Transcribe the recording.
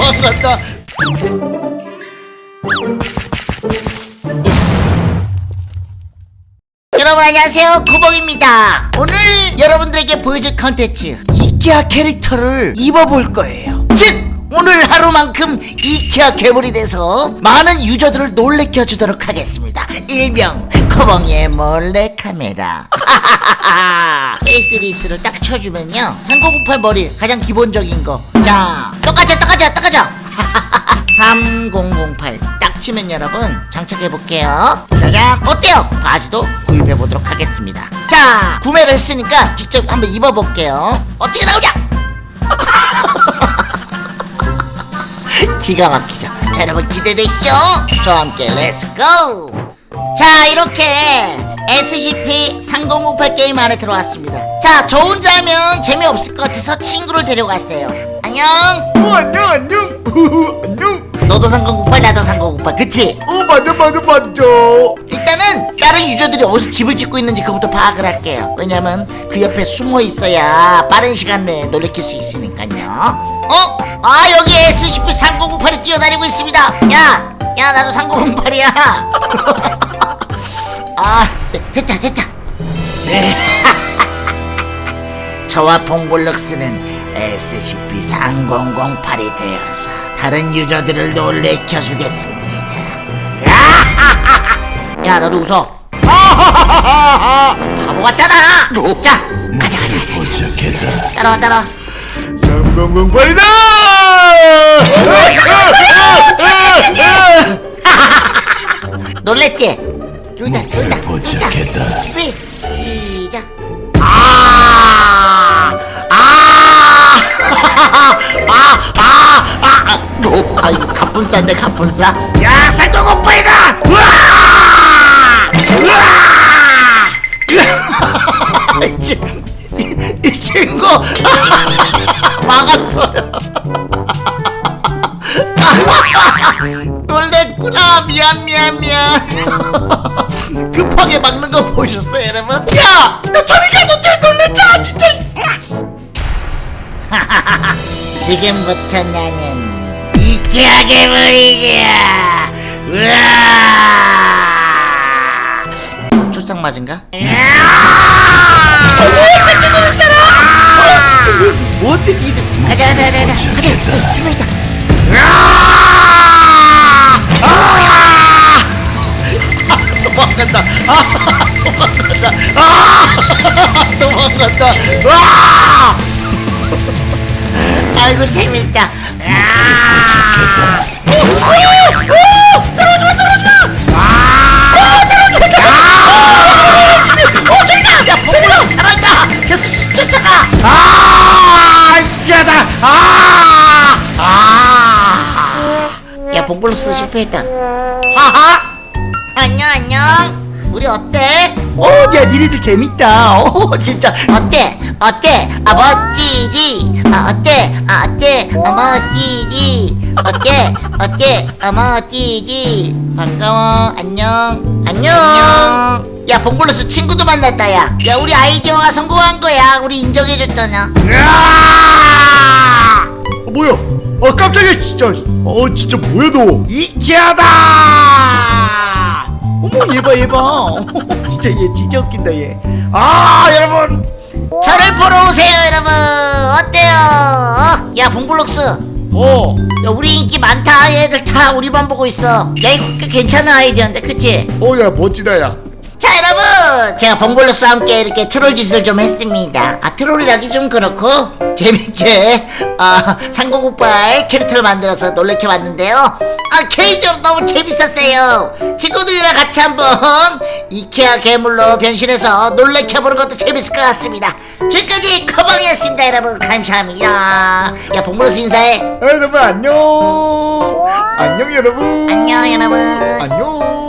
도망갔다. 여러분 안녕하세요. 구봉입니다. 오늘 여러분들에게 보여줄 컨텐츠 이케아 캐릭터를 입어볼 거예요. 즉 오늘 하루만큼 이케아 괴물이 돼서 많은 유저들을 놀래켜 주도록 하겠습니다. 일명 코봉의 몰래카메라. faceless를 딱 쳐주면요. 3 9 9팔 머리 가장 기본적인 거. 자 똑같죠 똑같죠 똑같죠 3008 딱 치면 여러분 장착해볼게요. 짜잔 어때요? 바지도 구입해보도록 하겠습니다. 자 구매를 했으니까 직접 한번 입어볼게요. 어떻게 나오냐? 기가 막히죠? 자 여러분 기대되시죠? 저와 함께 let's go 자 이렇게 SCP-3058 게임 안에 들어왔습니다. 자 저 혼자 하면 재미없을 것 같아서 친구를 데려갔어요 안녕. 어 안녕 안녕. 우후, 안녕. 너도 3008 나도 3008 그치? 어 맞아 맞아 맞아. 일단은 다른 유저들이 어디서 집을 짓고 있는지 그부터 파악을 할게요. 왜냐면 그 옆에 숨어 있어야 빠른 시간 내에 놀래킬 수 있으니까요. 어? 아 여기 SCP-3008이 뛰어다니고 있습니다. 야! 야 나도 3008이야. 아 네, 됐다 됐다. 네. 저와 봉골럭스는 SCP-3008이 되어서 다른 유저들을 놀래켜 주겠습니다. 야 너도 웃어. 바보 같잖아. 자 가자 가자 가자. 도착했다. 따라와 따라와. 3008이다! 놀랬지? 여기다 여기다. 도착했다. 갑분싸인데 갑분싸 야 살동오빠이다 우와! 우와! 이 친- 이- 이 친구 막았어요 놀랬구나 미안 미안 미안 급하게 막는 거 보셨어요 여러분? 야! 너 저리 가! 너 때문에 놀랬잖아 진짜 지금부터 나는 이케아 괴물이야 으아 초상 맞은가? 왜 깜짝 놀랐잖아. 어 진짜 얘 뭔데 니들 가자 가자 가자 가자. 가자. 준비 있다. 도망간다. 아 도망간다. 아 도망간다. 와 아이고 재밌다 도착했다. 어 저기다 야 봉구랑 잘한다 계속 쫓아가 아, 야다 아, 아. 야 봉블로스 실패했다 하하 안녕 안녕 우리 어때? 어, 야, 니네들 재밌다. 어, 진짜. 어때? 어때? 아 멋지지? 아 어때? 아 어때? 아 멋지지? 어때? 어때? 아 멋지지? 반가워 안녕 안녕 야 봉블로스 친구도 만났다 야. 야 우리 아이디어가 성공한 거야 우리 인정해줬잖아 야! 어, 뭐야? 아, 깜짝이야, 진짜. 어, 진짜 뭐야, 너? 이케아다! 어머, 얘 봐, 얘 봐. 진짜 얘 진짜 웃긴다, 얘. 아, 여러분. 저를 보러 오세요 여러분. 어때요? 어? 야 봉블록스. 어, 야 우리 인기 많다. 얘들 다 우리 반 보고 있어. 야 이거 꽤 괜찮은 아이디어인데 그치? 어, 야, 멋지다, 야. 자 여러분. 제가 봉골로스와 함께 이렇게 트롤 짓을 좀 했습니다. 아 트롤이라기 좀 그렇고. 재밌게 아 상공국발 캐릭터를 만들어서 놀래켜봤는데요. 아 개인적으로 너무 재밌었어요. 친구들이랑 같이 한번 이케아 괴물로 변신해서 놀래켜보는 것도 재밌을 것 같습니다 지금까지 커방이었습니다 여러분 감사합니다 야 봉골로스 인사해 아, 여러분, 안녕. 안녕, 여러분. 안녕 여러분 안녕.